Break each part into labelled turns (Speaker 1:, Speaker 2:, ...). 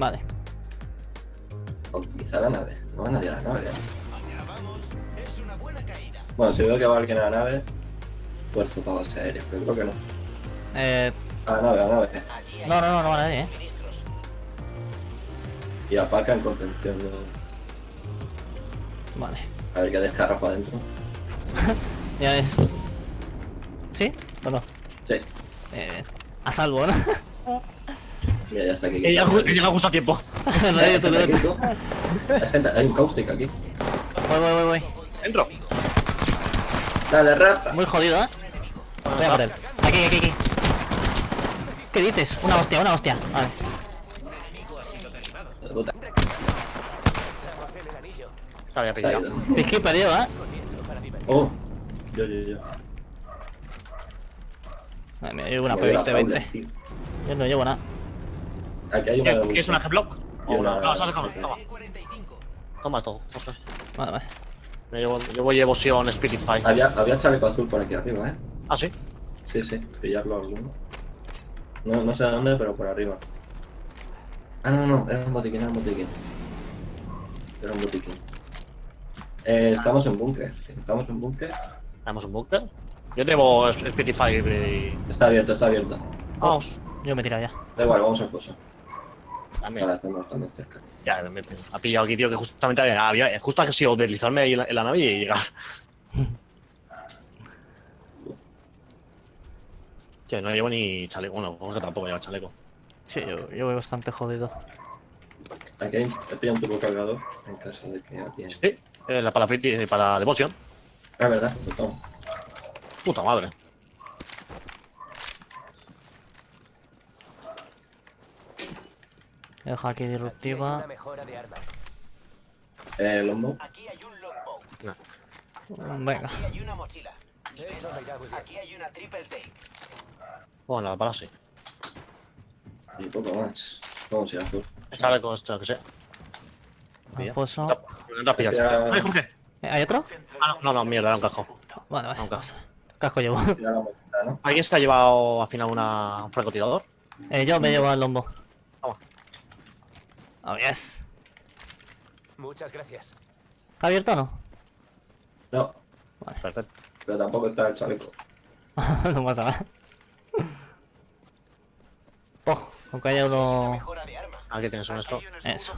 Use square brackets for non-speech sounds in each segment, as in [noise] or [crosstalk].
Speaker 1: Vale.
Speaker 2: O quizá la nave. No va nadie a la nave. ¿eh? Bueno, si veo que va alguien a la nave, esfuerzo para base aérea, pero creo que no.
Speaker 1: Eh,
Speaker 2: A la nave, a la nave.
Speaker 1: no, no, no, no va nadie, eh.
Speaker 2: Y apaca en contención. ¿no?
Speaker 1: Vale.
Speaker 2: A ver qué descarga para adentro. [laughs]
Speaker 1: Ya es. ¿Sí? ¿O no?
Speaker 2: Sí.
Speaker 1: Eh, a salvo, ¿no? [laughs]
Speaker 2: Mira, ya está aquí.
Speaker 3: He llegado he llegado justo a tiempo. [laughs]
Speaker 2: Hay
Speaker 1: te
Speaker 2: gente. Hay gente- hay un caustic aquí.
Speaker 1: Voy, voy, voy, voy.
Speaker 3: Entro.
Speaker 2: Dale, rata.
Speaker 1: Muy jodido, ¿eh? Voy a por él. Aquí, aquí, aquí. ¿Qué dices? Una hostia, una hostia. Vale.
Speaker 3: Pillado.
Speaker 2: ido.
Speaker 1: Piqué perdido, ¿eh?
Speaker 2: Oh, yo, yo, yo.
Speaker 1: Ay, me llevo una
Speaker 2: Me voy a la
Speaker 1: P20,
Speaker 2: jaula,
Speaker 1: 20.
Speaker 2: tío.
Speaker 1: Yo no llevo nada.
Speaker 2: Aquí hay una de
Speaker 3: ¿Qué es una G-Block?
Speaker 2: Y una-
Speaker 3: No, toma, toma. Toma esto. José.
Speaker 1: Vale, vale.
Speaker 3: Me llevo, llevo llevoción Spiritfy.
Speaker 2: Había, había chaleco azul por aquí arriba, ¿eh?
Speaker 3: Ah, sí.
Speaker 2: Sí, sí, pillarlo alguno. No, no sé dónde, pero por arriba. Ah, no, no, era un botiquín, era un botiquín. Era un botiquín. Eh, estamos en búnker. Estamos en búnker.
Speaker 3: Tenemos un bunker. Yo llevo Spiritfy y...
Speaker 2: Está abierto, está abierto.
Speaker 3: Vamos.
Speaker 1: Yo me he tirado ya.
Speaker 2: Da igual, vamos al foso.
Speaker 3: También.
Speaker 2: Ahora estamos cerca.
Speaker 3: Ya, me, me ha pillado aquí, tío, que justamente había, había- justo ha sido deslizarme ahí en la, en la nave y llegar. Tío, [laughs] no llevo ni chaleco. Bueno, Jorge tampoco lleva chaleco.
Speaker 1: Sí, yo, yo voy bastante jodido.
Speaker 2: Aquí hay, he pillado un turbo cargador en caso de que alguien.
Speaker 3: Sí, eh, la- para, Pretty- para Devotion.
Speaker 2: Ah, verdad, lo tomo.
Speaker 3: Puta madre.
Speaker 1: Dejo aquí disruptiva.
Speaker 2: Eh, Lombo.
Speaker 4: Aquí hay un longbow.
Speaker 1: Venga.
Speaker 4: Aquí hay una mochila. Aquí hay una triple take.
Speaker 3: Bueno, para sí.
Speaker 2: Y poco más. Vamos a azul.
Speaker 3: Chaleco, esto que sea.
Speaker 1: Foso.
Speaker 3: No has pillado
Speaker 2: Ya.
Speaker 3: chaleco. Ay, Jorge.
Speaker 1: Eh, ¿Hay otro?
Speaker 3: Ah, no, no, mierda, era un casco.
Speaker 1: Vale, vale.
Speaker 3: Nunca.
Speaker 1: Casco llevo.
Speaker 3: ¿Alguien se ha llevado al final una, un francotirador?
Speaker 1: Eh, yo me llevo al lombo. Oh, yes.
Speaker 4: Muchas gracias.
Speaker 1: ¿Está abierto o no?
Speaker 2: No,
Speaker 3: Perfecto.
Speaker 2: pero tampoco está el chaleco. [laughs]
Speaker 1: no pasa nada. Oh, aunque haya uno.
Speaker 3: Aquí tienes un esto.
Speaker 1: Eso.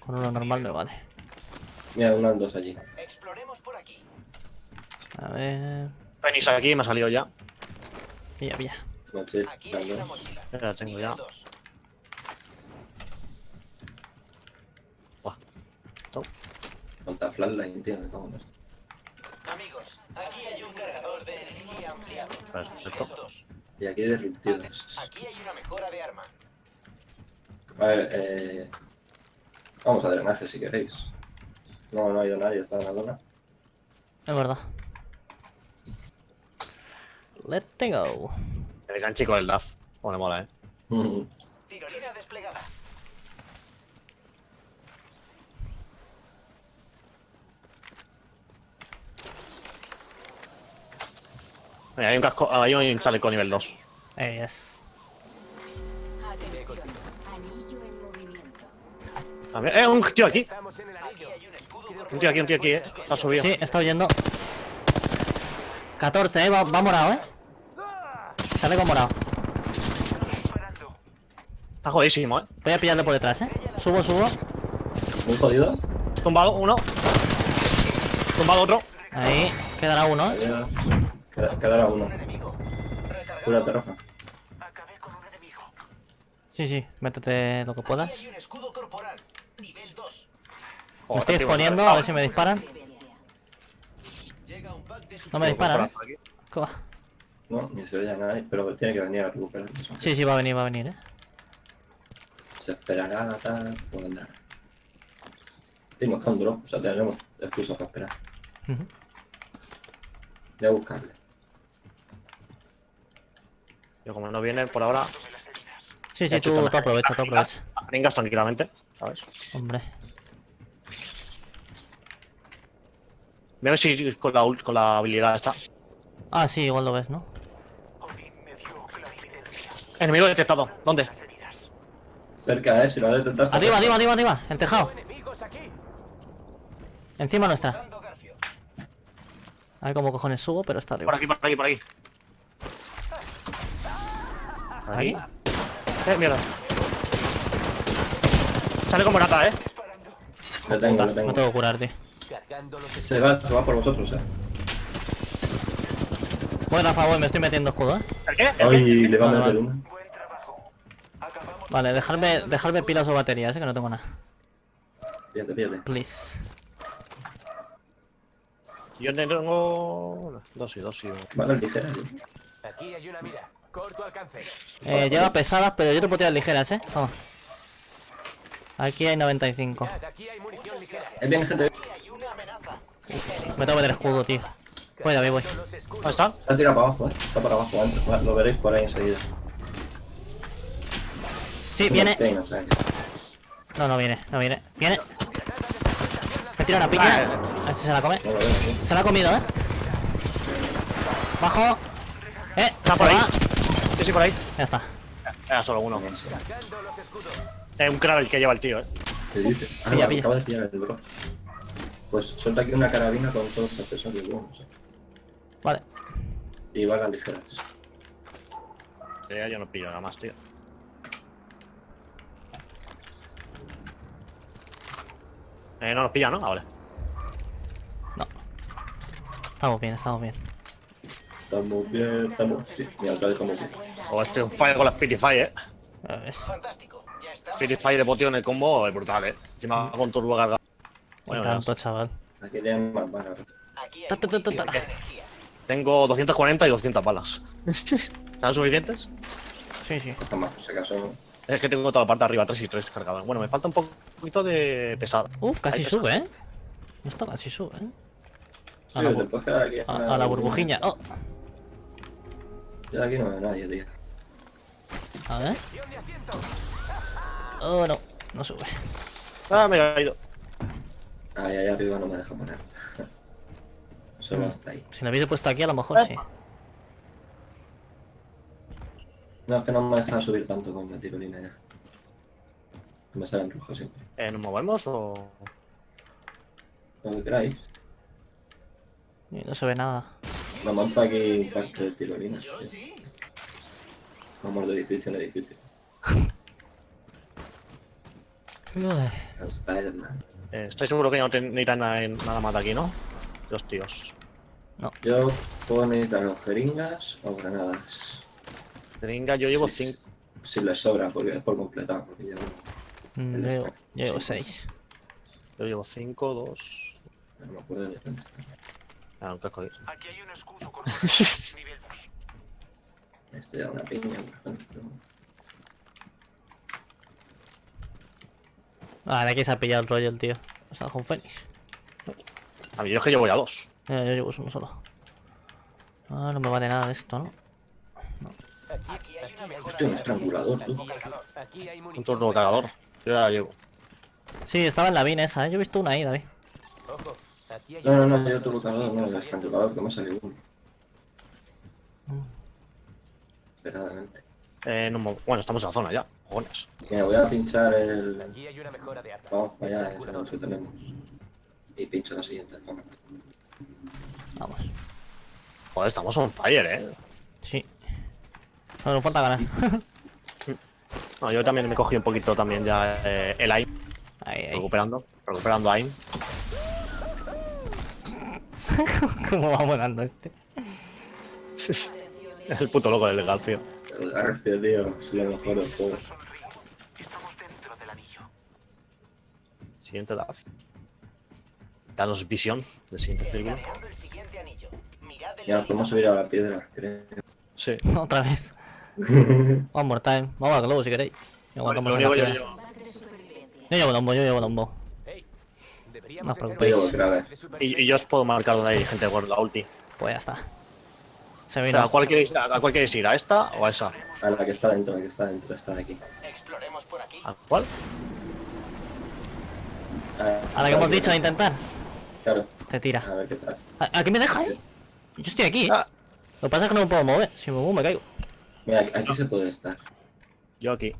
Speaker 1: Con uno normal me vale.
Speaker 2: Mira, unas dos allí.
Speaker 4: Exploremos por aquí.
Speaker 1: A ver.
Speaker 3: Venís aquí, me ha salido ya.
Speaker 1: Pilla, pilla.
Speaker 2: Mochila,
Speaker 4: Aquí hay una
Speaker 2: dos.
Speaker 4: mochila.
Speaker 3: Ya la tengo ya.
Speaker 4: Dos.
Speaker 2: Contra flatline, tío, me cago en esto.
Speaker 4: Amigos, aquí hay un cargador de energía ampliado.
Speaker 3: Perfecto.
Speaker 2: Y aquí hay disruptivos.
Speaker 4: Aquí hay una mejora de arma.
Speaker 2: A ver, eh... Vamos a drenaje si queréis. No, no ha ido nadie, está en la zona.
Speaker 1: Es verdad. Let's go.
Speaker 3: El ganchico del DAF. Bueno, mola, eh.
Speaker 2: Mm, [laughs]
Speaker 4: Tirolina desplegada.
Speaker 3: Mira, hay un casco, hay un chaleco nivel 2.
Speaker 1: Eh, yes.
Speaker 5: Anillo en movimiento.
Speaker 3: También, eh, un tío aquí.
Speaker 4: Un
Speaker 3: tío aquí, un tío aquí, eh. Está subido.
Speaker 1: Sí, está oyendo. 14, eh. Va, va morado, eh. Sale con morado.
Speaker 3: Está jodísimo, eh.
Speaker 1: Voy a pillarle por detrás, eh. Subo, subo.
Speaker 2: Muy jodido.
Speaker 3: Tumbado uno. Tumbado otro.
Speaker 1: Ahí. Quedará uno, eh.
Speaker 2: Queda- queda- Quedará uno. Cúrate, Rafa.
Speaker 4: Acabé con un enemigo.
Speaker 1: Sí, sí. Métete lo que puedas.
Speaker 4: Aquí hay un escudo corporal. Nivel 2.
Speaker 1: Me estoy exponiendo, a ver si me disparan.
Speaker 4: Llega un pack de
Speaker 1: No me disparan, eh.
Speaker 2: No, ni se veía nadie, pero tiene que venir a recuperar.
Speaker 1: Sí, sí, va a venir, va a venir, eh.
Speaker 2: Se esperará, tal, o vendrá. Y nos queda un drop, o sea, tenemos excusa para esperar. Voy a buscarle.
Speaker 3: Yo como no viene por ahora,
Speaker 1: Sí, sí, tú, tú aprovecha, tú aprovecha.
Speaker 3: ringas tranquilamente, ¿sabes?
Speaker 1: Hombre.
Speaker 3: Voy a ver si con la, con la habilidad esta.
Speaker 1: Ah, sí, igual lo ves, ¿no?
Speaker 3: Enemigo detectado. ¿Dónde?
Speaker 2: Cerca, eh, si lo detectaste.
Speaker 1: Arriba, arriba, arriba, arriba. El tejado. Encima.
Speaker 4: Dando Garfio.
Speaker 1: A ver cómo cojones subo, pero está
Speaker 3: Por
Speaker 1: arriba.
Speaker 3: aquí, por aquí, por aquí.
Speaker 1: Ahí.
Speaker 3: Eh, mierda. Sale como rata, eh.
Speaker 2: Lo tengo,
Speaker 1: Puta,
Speaker 2: lo tengo.
Speaker 1: tengo que curar, tío.
Speaker 2: Se va, se va por vosotros, eh.
Speaker 1: Voy, Rafa, voy, me estoy metiendo escudo, eh.
Speaker 3: ¿El qué? ¿El qué?
Speaker 2: Ay, le va a
Speaker 1: Vale,
Speaker 2: meter una.
Speaker 1: Vale, dejarme, dejarme pilas o baterías, eh, que no tengo nada.
Speaker 2: Fíjate, fíjate.
Speaker 1: Please.
Speaker 3: Yo tengo. Dos y dos y.
Speaker 2: Vale, ligera, sí.
Speaker 4: Aquí hay una mira. Corto alcance.
Speaker 1: Eh, lleva pesadas, pero yo te puedo tirar ligeras, eh. Toma. Aquí hay 95.
Speaker 4: Mirad, aquí hay munición ligera.
Speaker 2: Es bien, gente.
Speaker 1: Me tengo que meter escudo, tío. Voy, David, voy.
Speaker 3: ¿Dónde está?
Speaker 2: Está tirado para abajo, eh. Está para abajo antes. Lo veréis por ahí enseguida.
Speaker 1: Sí, viene. No, no viene, no viene. Viene. Me tira una piña. A ver si se la come. Se la ha comido, eh. Bajo. Eh,
Speaker 3: Está por ahí. Sí, por ahí.
Speaker 1: Ya está.
Speaker 3: Era solo uno. Eh, un crab el que lleva el tío, eh.
Speaker 2: ¿Qué dice? Ah,
Speaker 1: Pilla,
Speaker 2: no,
Speaker 1: pilla.
Speaker 2: acaba de pillar el bro. Pues suelta aquí una carabina con todos los accesorios buenos. eh.
Speaker 1: Vale.
Speaker 2: Y balas ligeras.
Speaker 3: Eh, yo no pillo nada más, tío. Eh, no nos pilla, ¿no? Ah, vale.
Speaker 1: No. Estamos bien, estamos bien.
Speaker 2: Estamos bien, estamos. Sí, mira, otra vez estamos bien.
Speaker 3: O este un fire con la Spitify, eh.
Speaker 1: A ver.
Speaker 4: Fantástico.
Speaker 3: Spitify de potion en el combo es brutal, eh. Encima con turbo cargado. Bueno,
Speaker 1: Tanto, chaval.
Speaker 2: Aquí tienen más balas.
Speaker 1: Ta, ta, ta.
Speaker 3: Tengo 240 y 200 balas. [laughs] ¿Serán suficientes?
Speaker 1: Sí, sí.
Speaker 3: Es que tengo toda la parte de arriba, 3 y 3 cargadas. Bueno, me falta un poquito de pesado.
Speaker 1: Uf, casi sube, eh. Esto casi sube, eh.
Speaker 2: Sí,
Speaker 1: A la, a, a la burbujiña. Oh,
Speaker 2: Yo de aquí no veo nadie, tío.
Speaker 1: A ver. Oh, no. No sube.
Speaker 3: Ah, me he caído.
Speaker 2: Ahí, ahí arriba no me deja poner. [laughs] Solo hasta ahí.
Speaker 1: Si lo hubiese puesto aquí, a lo mejor sí.
Speaker 2: No, es que no me deja subir tanto con la tirolina ya. Me sale en rojo siempre.
Speaker 3: Eh, ¿Nos movemos o.?
Speaker 2: Lo que queráis.
Speaker 1: Y no se ve nada.
Speaker 2: Me monto aquí un parque de tirolinas. tío. Vamos de edificio en edificio. Spider-Man.
Speaker 3: Eh, ¿Estáis seguros que no te- necesitan nada, nada más de aquí, no? Los tíos.
Speaker 2: Yo puedo necesitar o jeringas o granadas.
Speaker 3: Tringa, yo llevo
Speaker 2: Sí,
Speaker 3: 5.
Speaker 2: Si les sobra, porque es por completar. Porque llevo.
Speaker 1: Mm, llevo, yo llevo
Speaker 2: Sí.
Speaker 1: 6.
Speaker 3: Yo llevo 5, 2.
Speaker 2: No me acuerdo de.
Speaker 3: Ah, un casco de.
Speaker 4: Aquí hay un escudo con [laughs] nivel 2.
Speaker 2: Esto ya una piña, por ejemplo.
Speaker 1: Ah, de aquí se ha pillado el rollo el tío. O sea, con Fénix.
Speaker 3: A mí yo es que llevo ya dos.
Speaker 1: Eh, yo llevo uno solo. Ah, no me vale nada de esto, ¿no?
Speaker 4: Aquí hay una mejora
Speaker 2: Hostia, un estrangulador,
Speaker 4: hay
Speaker 3: Un turno cargador. Yo ya la llevo.
Speaker 1: Sí, estaba en la bin esa, ¿eh? Yo he visto una ahí, David.
Speaker 2: No, no, no, yo tuve cargador, no, el estrangulador que me ha salido uno.
Speaker 3: Eh, no bueno, estamos en la zona ya. Cojones.
Speaker 2: Mira, voy a pinchar el.
Speaker 4: Aquí hay una mejora de arma.
Speaker 2: Vamos para allá, es
Speaker 4: Estrangulador.
Speaker 2: lo que tenemos. Y pincho la siguiente zona.
Speaker 1: Vamos.
Speaker 3: Joder, estamos on fire, eh.
Speaker 1: Sí. No nos falta ganar. [laughs]
Speaker 3: No, yo también me cogí un poquito también ya eh, el AIM.
Speaker 1: Ahí, ahí.
Speaker 3: Recuperando. Recuperando AIM. [laughs]
Speaker 1: ¿Cómo va volando este? [laughs]
Speaker 3: Es el puto loco del Garfio.
Speaker 2: El Garfio, tío, es lo mejor del juego.
Speaker 4: Estamos dentro del anillo.
Speaker 3: Siguiente edad. Danos visión del siguiente círculo.
Speaker 2: Ya nos podemos subir a la piedra, creo.
Speaker 3: Sí. [laughs]
Speaker 1: Otra vez. [laughs] One more time. Vamos al globo si queréis. Aguantamos una
Speaker 3: yo
Speaker 5: de supervivencia.
Speaker 1: Yo llevo lombo, yo llevo lombo. No os preocupéis.
Speaker 2: Yo
Speaker 3: y yo os puedo marcar donde hay gente con la ulti.
Speaker 1: Pues ya está. Se
Speaker 3: O
Speaker 1: vino.
Speaker 3: sea, ¿a cuál queréis, a, a cuál queréis ir? ¿A esta o a esa?
Speaker 2: A la que está dentro, la que está dentro, está de aquí.
Speaker 4: Exploremos por aquí.
Speaker 3: ¿A cuál?
Speaker 1: A la que hemos dicho de intentar.
Speaker 2: Claro,
Speaker 1: Te tira.
Speaker 2: a ver qué tal.
Speaker 1: ¿A, a qué me deja, eh? Yo estoy aquí.
Speaker 3: Ah,
Speaker 1: Lo que pasa es que no me puedo mover. Si me muevo me caigo.
Speaker 2: Mira, aquí se puede estar.
Speaker 3: yo aquí.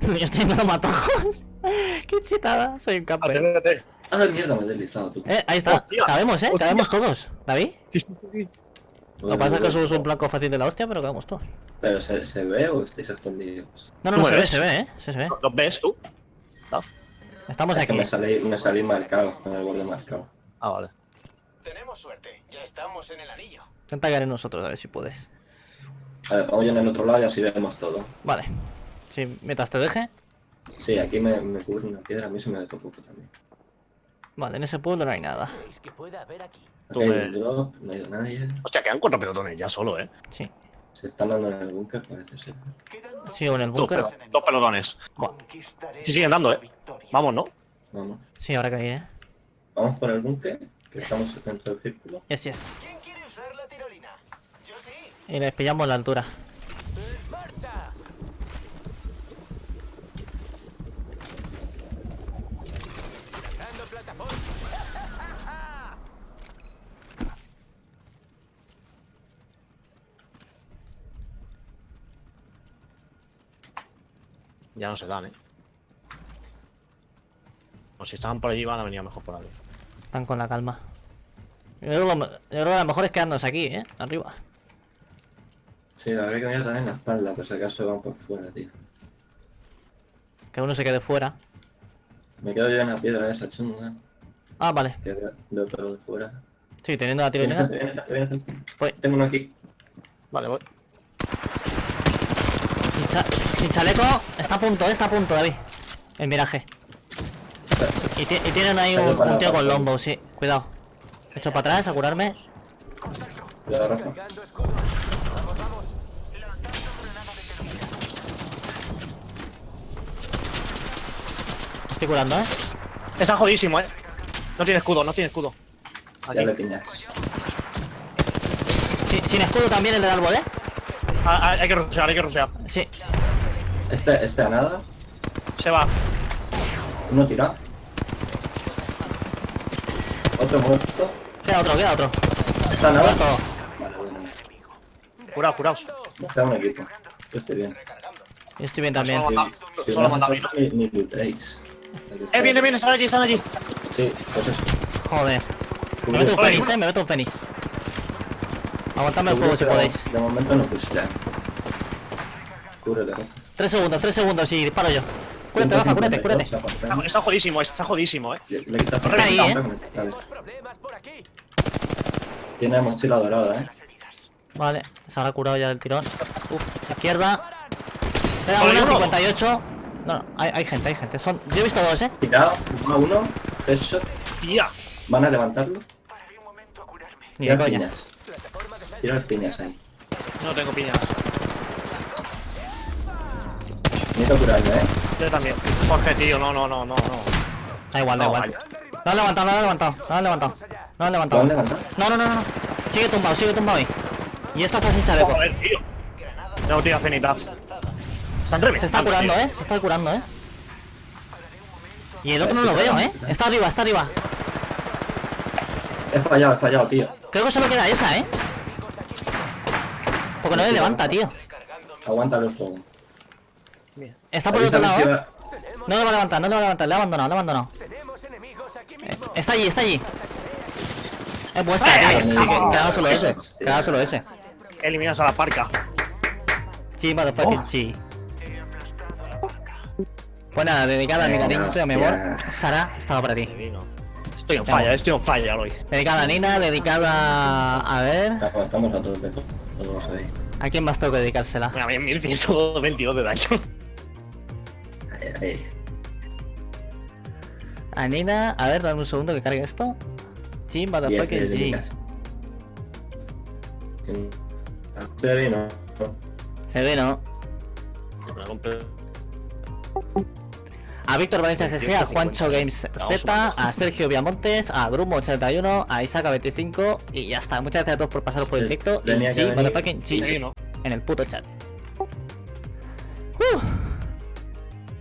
Speaker 3: [laughs]
Speaker 1: Yo estoy viendo matojos. [laughs] Qué chitada, soy un.
Speaker 3: Acércate.
Speaker 2: Ah, mierda, me he deslizado tú.
Speaker 1: Eh, ahí está.
Speaker 3: Hostia.
Speaker 1: Cabemos, eh.
Speaker 3: Hostia.
Speaker 1: Cabemos todos. ¿David?
Speaker 3: Sí, sí, sí.
Speaker 1: Lo que pasa es que somos un blanco fácil de la hostia, pero cabemos todos.
Speaker 2: Pero ¿se, se ve o estáis escondidos?
Speaker 1: No, no,
Speaker 3: ¿Tú
Speaker 1: no, se ve, se ve, eh. Se ve.
Speaker 3: ¿Los ves tú?
Speaker 1: Estamos
Speaker 2: Es que
Speaker 1: aquí.
Speaker 2: me salí, me salí marcado, con el borde marcado.
Speaker 3: Ah, vale.
Speaker 4: Tenemos suerte. Ya estamos en el anillo.
Speaker 1: Intenta caer en nosotros, a ver si puedes.
Speaker 2: A ver, vamos en el otro lado y así vemos todo.
Speaker 1: Vale. Sí, mientras te deje.
Speaker 2: Sí, aquí me, me cubre una piedra, a mí se me tocó poco también.
Speaker 1: Vale, en ese pueblo no hay nada.
Speaker 4: ¿Veis que puede haber aquí?
Speaker 3: Tú
Speaker 2: Aquí hay
Speaker 3: me-
Speaker 2: un drop, no ha ido nadie.
Speaker 3: Hostia, quedan cuatro pelotones ya solo, eh.
Speaker 1: Sí.
Speaker 2: Se están dando en el búnker, parece ser.
Speaker 1: Sí, o en el búnker.
Speaker 3: dos pelotones.
Speaker 1: Buah.
Speaker 3: Sí, siguen dando, eh. Vamos, ¿no?
Speaker 2: Vamos.
Speaker 1: Sí, ahora que hay, eh.
Speaker 2: Vamos por el búnker, que
Speaker 1: Yes.
Speaker 2: estamos dentro del círculo.
Speaker 1: Yes, yes.
Speaker 4: ¿Quién quiere usar la tirolina? Yo sí.
Speaker 1: Y les pillamos la altura.
Speaker 3: Ya no se dan, eh. O si estaban por allí, van a venir mejor por ahí.
Speaker 1: Están con la calma. Yo creo, que lo, yo creo que lo mejor es quedarnos aquí, eh. Arriba.
Speaker 2: Sí, la verdad que dar en la espalda, por si acaso van por fuera, tío.
Speaker 1: Que uno se quede fuera.
Speaker 2: Me quedo yo en la piedra esa chunga,
Speaker 1: Ah, vale.
Speaker 2: que de, de otro lado de fuera.
Speaker 1: Sí, teniendo la. Voy.
Speaker 2: Tengo uno aquí.
Speaker 3: Vale, voy.
Speaker 1: Sin, cha- sin chaleco. Está a punto, eh. Está a punto, David. El miraje. Y, ti- y tienen ahí un, tío con lombo, sí. Cuidado. Me echo para atrás a curarme.
Speaker 2: Cuidado, Rafa.
Speaker 1: Estoy curando, eh.
Speaker 3: Está jodísimo, eh. No tiene escudo, no tiene escudo. Aquí.
Speaker 2: Ya le piñas.
Speaker 1: Sí, sin escudo también el del árbol, eh.
Speaker 3: Ah, ah, hay que rusear, hay que rusear.
Speaker 1: Sí.
Speaker 2: Este, este a nada.
Speaker 3: Se va.
Speaker 2: Uno tirado. Otro muerto.
Speaker 1: Queda otro, queda otro.
Speaker 2: Está a nada.
Speaker 1: Muerto.
Speaker 2: Vale, bueno.
Speaker 3: Curaos, curaos.
Speaker 2: Está un equipo. Yo estoy bien.
Speaker 1: Yo estoy bien también.
Speaker 3: Solo manda, solo
Speaker 2: ni, ni lootéis.
Speaker 3: Eh, viene, viene, están allí, están allí.
Speaker 2: Sí, pues eso.
Speaker 1: Joder. Me meto un fénix, eh. Me meto un fénix. Aguantadme el fuego si podéis.
Speaker 2: De momento no pushean. Cúbrete, Rafa.
Speaker 1: Tres segundos, tres segundos y disparo yo. Cúrate, Rafa, cúrate, cúrate.
Speaker 3: Está, está jodísimo, está jodísimo, eh.
Speaker 2: Le, quitas
Speaker 1: ahí, eh.
Speaker 2: Tiene mochila dorada, eh.
Speaker 1: Vale, se habrá curado ya del tirón. Uf, izquierda. Una,
Speaker 3: uno.
Speaker 1: 58. No, no, hay, hay gente, hay gente. Son... Yo he visto dos, eh.
Speaker 2: Tirado, uno a uno. Headshot.
Speaker 3: Tía.
Speaker 2: Van a levantarlo.
Speaker 1: Ni de
Speaker 2: Tira
Speaker 1: coña.
Speaker 2: piñas. Tira piñas ahí.
Speaker 3: No tengo piñas.
Speaker 2: Necesito curarme, eh.
Speaker 3: Yo también. Jorge, tío, no, no, no, no, no.
Speaker 1: Da igual, da
Speaker 3: No,
Speaker 1: igual.
Speaker 3: vaya.
Speaker 1: No han levantado, no han levantado. No han levantado. No han
Speaker 2: ¿Lo han
Speaker 1: levantado.
Speaker 2: levantado?
Speaker 1: No, no, no, no. no. Sigue tumbado, sigue tumbado ahí. Y esta está sin chaleco.
Speaker 3: Joder, tío. Tengo tira cenita. Están reventando.
Speaker 1: Se está curando,
Speaker 3: tío.
Speaker 1: eh. Se está curando, eh. Y el otro no lo veo, eh. Está arriba, está arriba.
Speaker 2: He fallado, he fallado, tío.
Speaker 1: Creo que solo queda esa, eh. Porque no le levanta, tío.
Speaker 2: Aguántalo el fuego.
Speaker 1: Está por el otro
Speaker 2: a
Speaker 1: lado, eh. No le va a levantar, no le va a levantar. Le ha abandonado, le ha abandonado. Eh. Está allí, está allí. Es vuestra,
Speaker 3: Ay,
Speaker 1: tío.
Speaker 3: ay,
Speaker 1: Sí, que
Speaker 3: ay,
Speaker 1: queda solo ese.
Speaker 2: hostia.
Speaker 1: Queda solo ese.
Speaker 3: Eliminas a la parca.
Speaker 1: Sí, motherfucking
Speaker 2: Oh.
Speaker 1: sí. Pues nada, dedicada a mi
Speaker 2: Venga,
Speaker 1: cariño, mi amor. Sara, estaba para ti.
Speaker 3: Estoy en falla, estoy en falla hoy.
Speaker 1: Dedicada a Nina, dedicada a ver.
Speaker 2: Estamos- a tope, todos ahí.
Speaker 1: ¿A quién más tengo que dedicársela?
Speaker 3: Mira, [laughs] 1122 de daño.
Speaker 2: Ahí, ahí.
Speaker 1: A Nina, a ver, dame un segundo que cargue esto. Sí, motherfucking
Speaker 2: de
Speaker 1: sí.
Speaker 2: dedicas. Sí. Serio, no.
Speaker 1: Se ve, A Víctor Valencia CG, a Juancho Games Z, a Sergio Viamontes, a Drumo81, a Isaac25 y ya está. Muchas gracias a todos por pasaros por el directo. Y sí, motherfucking sí, en el puto chat.